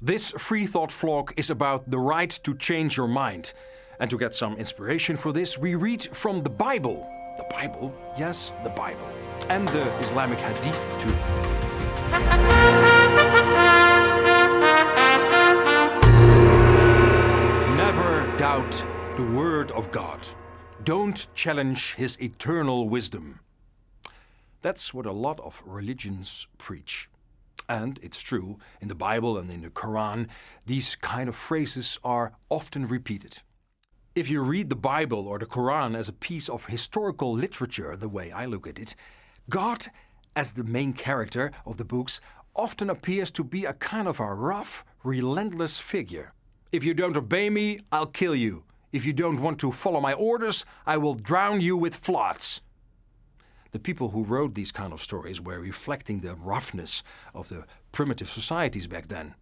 This Free Thought vlog is about the right to change your mind. And to get some inspiration for this, we read from the Bible. The Bible? Yes, the Bible. And the Islamic Hadith too. Never doubt the word of God. Don't challenge his eternal wisdom. That's what a lot of religions preach. And it's true, in the Bible and in the Quran, these kind of phrases are often repeated. If you read the Bible or the Quran as a piece of historical literature, the way I look at it, God, as the main character of the books, often appears to be a kind of a rough, relentless figure. If you don't obey me, I'll kill you. If you don't want to follow my orders, I will drown you with floods. The people who wrote these kind of stories were reflecting the roughness of the primitive societies back then.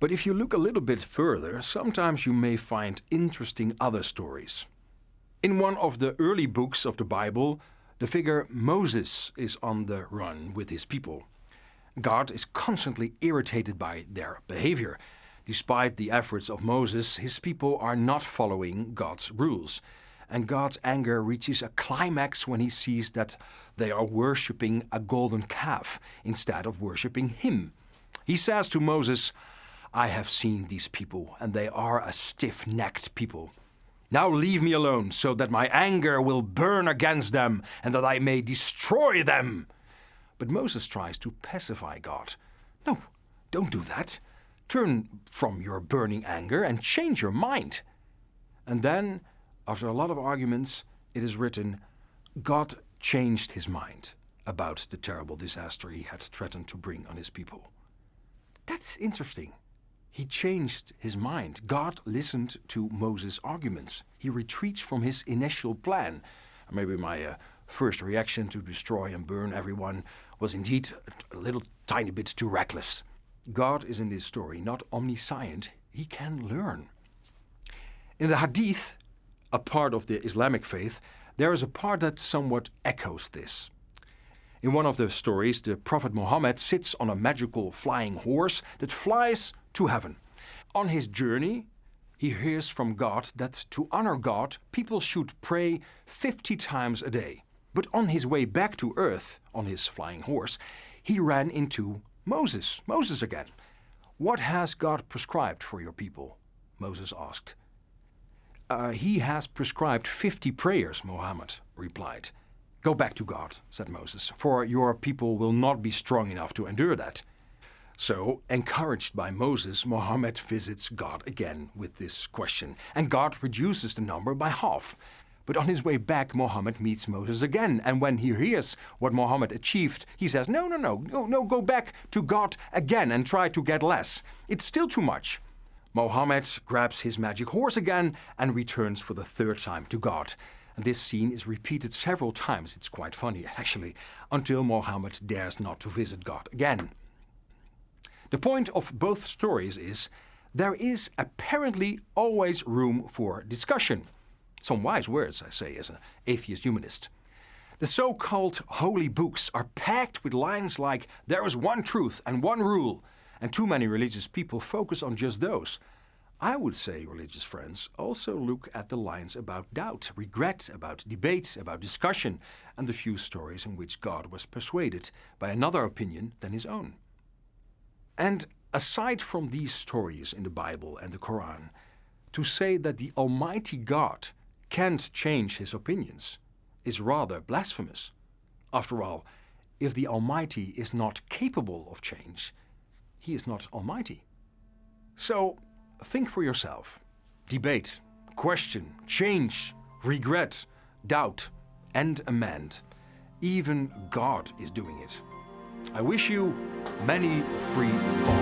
But if you look a little bit further, sometimes you may find interesting other stories. In one of the early books of the Bible, the figure Moses is on the run with his people. God is constantly irritated by their behavior. Despite the efforts of Moses, his people are not following God's rules and God's anger reaches a climax when he sees that they are worshipping a golden calf instead of worshipping him. He says to Moses, I have seen these people, and they are a stiff-necked people. Now leave me alone, so that my anger will burn against them, and that I may destroy them. But Moses tries to pacify God. No, don't do that. Turn from your burning anger and change your mind. And then after a lot of arguments, it is written, God changed his mind about the terrible disaster he had threatened to bring on his people. That's interesting. He changed his mind. God listened to Moses' arguments. He retreats from his initial plan. Maybe my uh, first reaction to destroy and burn everyone was indeed a little tiny bit too reckless. God is in this story not omniscient, he can learn. In the Hadith, a part of the Islamic faith, there is a part that somewhat echoes this. In one of the stories, the Prophet Muhammad sits on a magical flying horse that flies to heaven. On his journey, he hears from God that to honor God, people should pray 50 times a day. But on his way back to earth, on his flying horse, he ran into Moses, Moses again. What has God prescribed for your people? Moses asked. Uh, he has prescribed 50 prayers, Mohammed replied. Go back to God, said Moses, for your people will not be strong enough to endure that. So, encouraged by Moses, Mohammed visits God again with this question, and God reduces the number by half. But on his way back, Mohammed meets Moses again, and when he hears what Mohammed achieved, he says, no, no, no, no, no, go back to God again and try to get less. It's still too much. Mohammed grabs his magic horse again and returns for the third time to God. And this scene is repeated several times, it's quite funny actually, until Mohammed dares not to visit God again. The point of both stories is there is apparently always room for discussion. Some wise words, I say, as an atheist humanist. The so-called holy books are packed with lines like, there is one truth and one rule, and too many religious people focus on just those. I would say, religious friends, also look at the lines about doubt, regret, about debate, about discussion, and the few stories in which God was persuaded by another opinion than his own. And aside from these stories in the Bible and the Quran, to say that the Almighty God can't change his opinions is rather blasphemous. After all, if the Almighty is not capable of change, he is not almighty. So think for yourself. Debate, question, change, regret, doubt, and amend. Even God is doing it. I wish you many free thoughts.